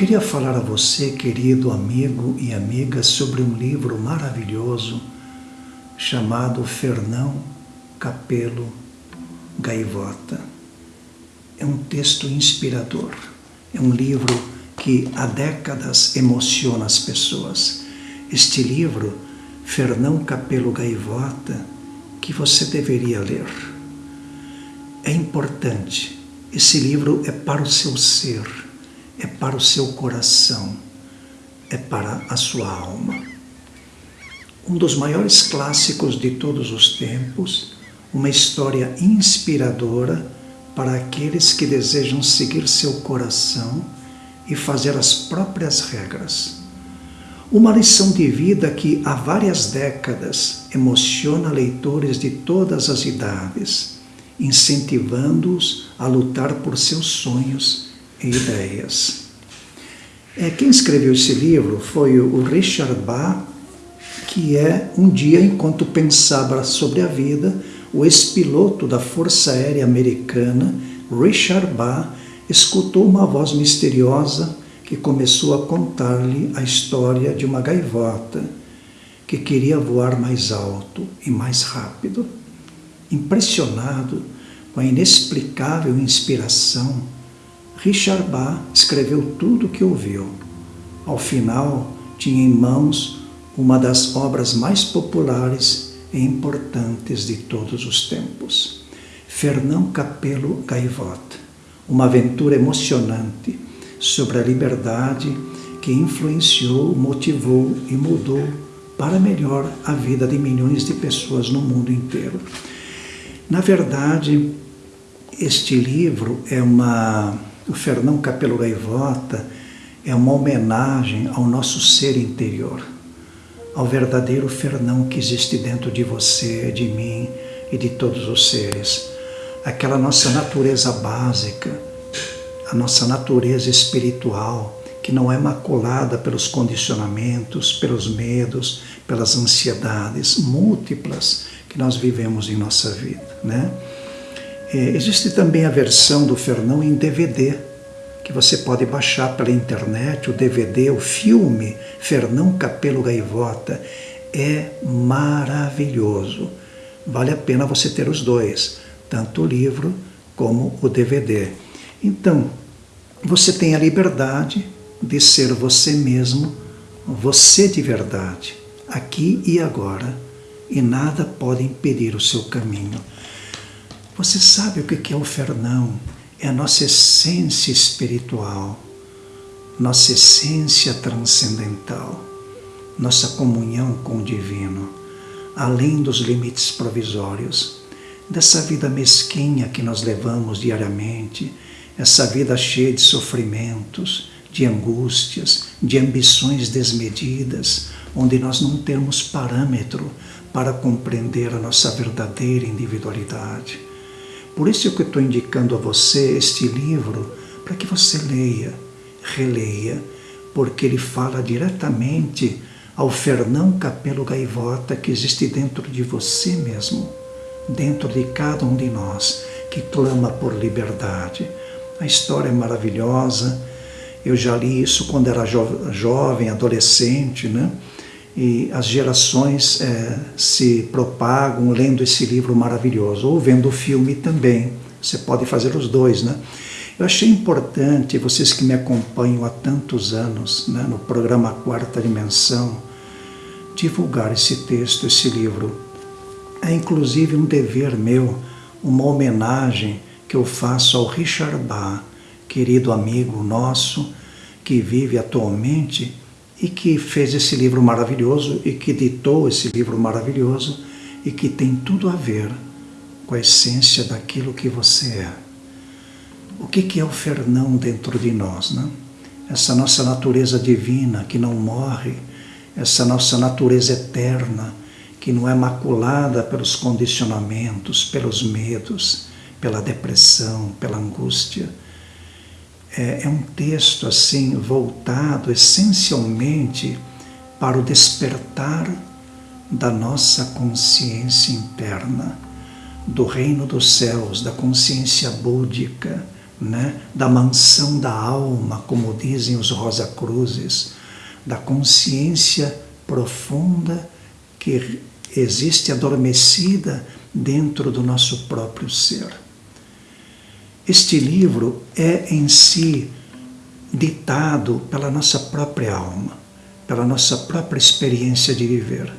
queria falar a você, querido amigo e amiga, sobre um livro maravilhoso chamado Fernão Capelo Gaivota. É um texto inspirador, é um livro que há décadas emociona as pessoas. Este livro, Fernão Capelo Gaivota, que você deveria ler. É importante, esse livro é para o seu ser, para o seu coração, é para a sua alma. Um dos maiores clássicos de todos os tempos, uma história inspiradora para aqueles que desejam seguir seu coração e fazer as próprias regras. Uma lição de vida que há várias décadas emociona leitores de todas as idades, incentivando-os a lutar por seus sonhos e ideias. É, quem escreveu esse livro foi o Richard Bach, que é, um dia, enquanto pensava sobre a vida, o ex-piloto da Força Aérea Americana, Richard Bach, escutou uma voz misteriosa que começou a contar-lhe a história de uma gaivota que queria voar mais alto e mais rápido. Impressionado com a inexplicável inspiração, Richard Bach escreveu tudo o que ouviu. Ao final, tinha em mãos uma das obras mais populares e importantes de todos os tempos. Fernão Capelo Gaivota, uma aventura emocionante sobre a liberdade que influenciou, motivou e mudou para melhor a vida de milhões de pessoas no mundo inteiro. Na verdade, este livro é uma o Fernão Capelo Gaivota é uma homenagem ao nosso ser interior, ao verdadeiro Fernão que existe dentro de você, de mim e de todos os seres. Aquela nossa natureza básica, a nossa natureza espiritual, que não é maculada pelos condicionamentos, pelos medos, pelas ansiedades múltiplas que nós vivemos em nossa vida, né? É, existe também a versão do Fernão em DVD, que você pode baixar pela internet, o DVD, o filme Fernão Capelo Gaivota. É maravilhoso. Vale a pena você ter os dois, tanto o livro como o DVD. Então, você tem a liberdade de ser você mesmo, você de verdade, aqui e agora, e nada pode impedir o seu caminho. Você sabe o que é o Fernão? É a nossa essência espiritual, nossa essência transcendental, nossa comunhão com o divino, além dos limites provisórios, dessa vida mesquinha que nós levamos diariamente, essa vida cheia de sofrimentos, de angústias, de ambições desmedidas, onde nós não temos parâmetro para compreender a nossa verdadeira individualidade. Por isso que estou indicando a você este livro, para que você leia, releia, porque ele fala diretamente ao Fernão Capelo Gaivota que existe dentro de você mesmo, dentro de cada um de nós, que clama por liberdade. A história é maravilhosa, eu já li isso quando era jo jovem, adolescente, né? E as gerações é, se propagam lendo esse livro maravilhoso, ou vendo o filme também. Você pode fazer os dois, né? Eu achei importante, vocês que me acompanham há tantos anos, né, no programa Quarta Dimensão, divulgar esse texto, esse livro. É inclusive um dever meu, uma homenagem que eu faço ao Richard Bach, querido amigo nosso, que vive atualmente e que fez esse livro maravilhoso e que ditou esse livro maravilhoso e que tem tudo a ver com a essência daquilo que você é. O que é o Fernão dentro de nós? Né? Essa nossa natureza divina que não morre, essa nossa natureza eterna que não é maculada pelos condicionamentos, pelos medos, pela depressão, pela angústia, é, é um texto assim voltado essencialmente para o despertar da nossa consciência interna, do reino dos céus, da consciência búdica, né, da mansão da alma, como dizem os Rosa Cruzes, da consciência profunda que existe adormecida dentro do nosso próprio ser. Este livro é em si ditado pela nossa própria alma, pela nossa própria experiência de viver.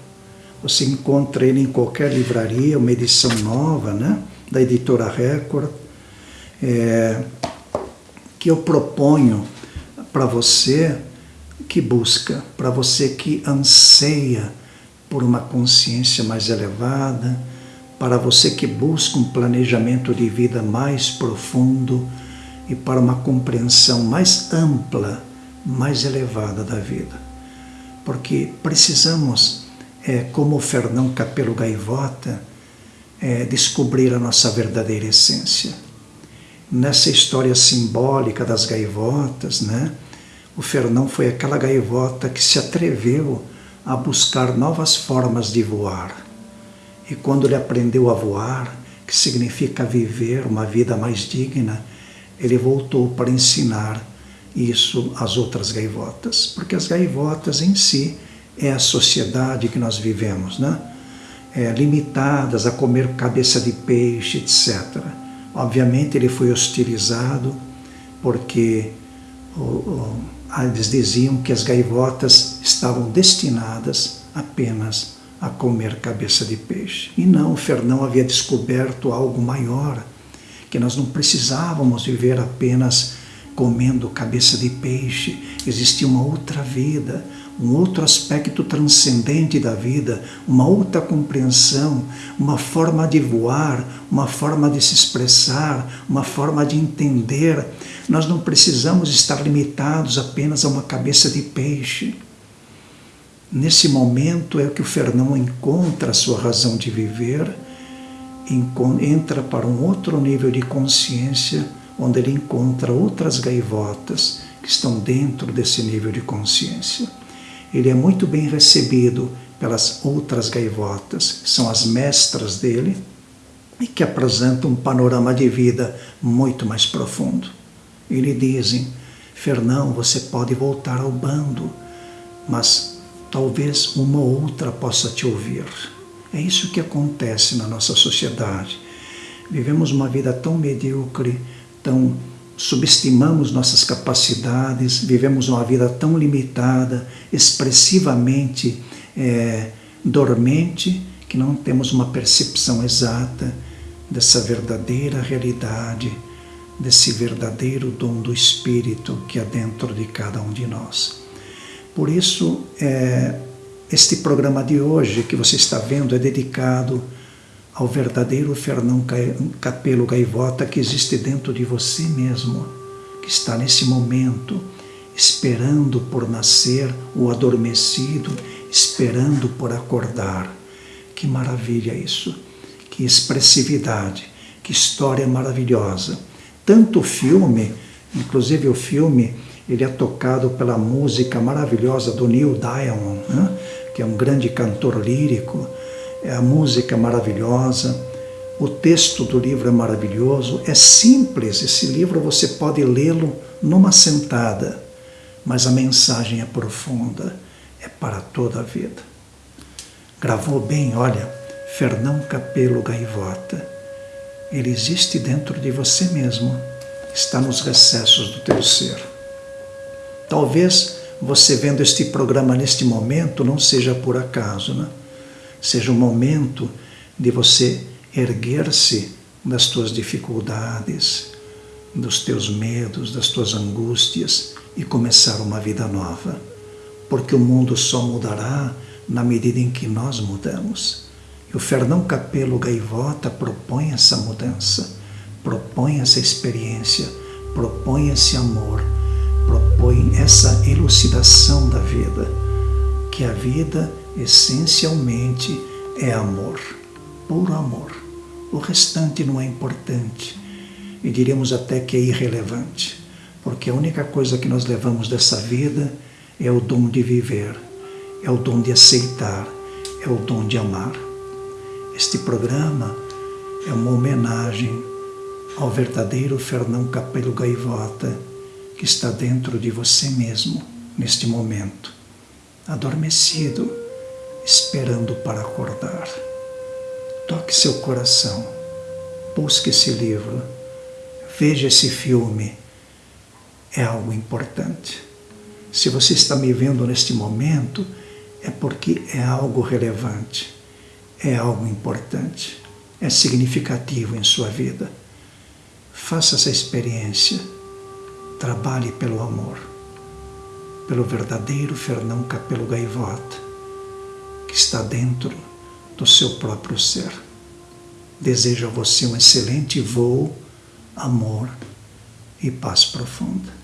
Você encontra ele em qualquer livraria, uma edição nova, né, da editora Record, é, que eu proponho para você que busca, para você que anseia por uma consciência mais elevada, para você que busca um planejamento de vida mais profundo e para uma compreensão mais ampla, mais elevada da vida. Porque precisamos, é, como Fernão Capelo Gaivota, é, descobrir a nossa verdadeira essência. Nessa história simbólica das gaivotas, né, o Fernão foi aquela gaivota que se atreveu a buscar novas formas de voar. E quando ele aprendeu a voar, que significa viver uma vida mais digna, ele voltou para ensinar isso às outras gaivotas, porque as gaivotas em si é a sociedade que nós vivemos, né? É, limitadas a comer cabeça de peixe, etc. Obviamente ele foi hostilizado porque o, o, eles diziam que as gaivotas estavam destinadas apenas a comer cabeça de peixe. E não, Fernão havia descoberto algo maior, que nós não precisávamos viver apenas comendo cabeça de peixe, existia uma outra vida, um outro aspecto transcendente da vida, uma outra compreensão, uma forma de voar, uma forma de se expressar, uma forma de entender. Nós não precisamos estar limitados apenas a uma cabeça de peixe. Nesse momento é que o Fernão encontra a sua razão de viver, entra para um outro nível de consciência, onde ele encontra outras gaivotas que estão dentro desse nível de consciência ele é muito bem recebido pelas outras gaivotas, que são as mestras dele, e que apresentam um panorama de vida muito mais profundo. E lhe dizem, Fernão, você pode voltar ao bando, mas talvez uma ou outra possa te ouvir. É isso que acontece na nossa sociedade. Vivemos uma vida tão medíocre, tão subestimamos nossas capacidades, vivemos uma vida tão limitada, expressivamente é, dormente, que não temos uma percepção exata dessa verdadeira realidade, desse verdadeiro dom do Espírito que há dentro de cada um de nós. Por isso, é, este programa de hoje que você está vendo é dedicado ao verdadeiro Fernão Capelo Gaivota que existe dentro de você mesmo, que está nesse momento esperando por nascer o adormecido, esperando por acordar. Que maravilha isso! Que expressividade, que história maravilhosa. Tanto o filme, inclusive o filme, ele é tocado pela música maravilhosa do Neil Diamond, né? que é um grande cantor lírico, é a música maravilhosa, o texto do livro é maravilhoso, é simples, esse livro você pode lê-lo numa sentada, mas a mensagem é profunda, é para toda a vida. Gravou bem, olha, Fernão Capelo Gaivota. Ele existe dentro de você mesmo, está nos recessos do teu ser. Talvez você vendo este programa neste momento não seja por acaso, né? seja o momento de você erguer-se das tuas dificuldades, dos teus medos, das tuas angústias e começar uma vida nova. Porque o mundo só mudará na medida em que nós mudamos. E o Fernão Capelo Gaivota propõe essa mudança, propõe essa experiência, propõe esse amor, propõe essa elucidação da vida, que a vida essencialmente é amor, puro amor. O restante não é importante e diríamos até que é irrelevante, porque a única coisa que nós levamos dessa vida é o dom de viver, é o dom de aceitar, é o dom de amar. Este programa é uma homenagem ao verdadeiro Fernão Capelo Gaivota que está dentro de você mesmo neste momento, adormecido, esperando para acordar. Toque seu coração, busque esse livro, veja esse filme. É algo importante. Se você está me vendo neste momento, é porque é algo relevante, é algo importante, é significativo em sua vida. Faça essa experiência. Trabalhe pelo amor, pelo verdadeiro Fernão Capelo Gaivota, que está dentro do seu próprio ser. Desejo a você um excelente voo, amor e paz profunda.